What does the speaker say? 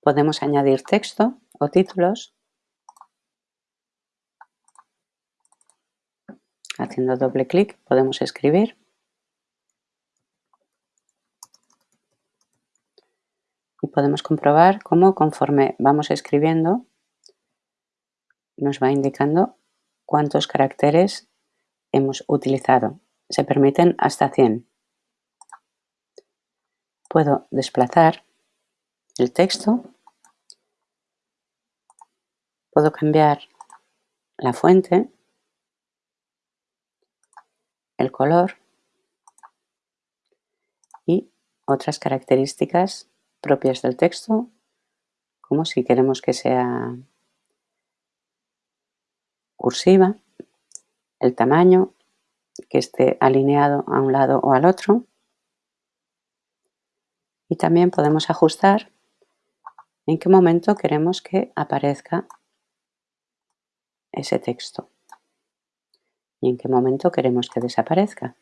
Podemos añadir texto o títulos haciendo doble clic podemos escribir y podemos comprobar cómo conforme vamos escribiendo nos va indicando cuántos caracteres hemos utilizado. Se permiten hasta 100. Puedo desplazar el texto, puedo cambiar la fuente, el color y otras características propias del texto, como si queremos que sea cursiva, el tamaño, que esté alineado a un lado o al otro. Y también podemos ajustar en qué momento queremos que aparezca ese texto y en qué momento queremos que desaparezca.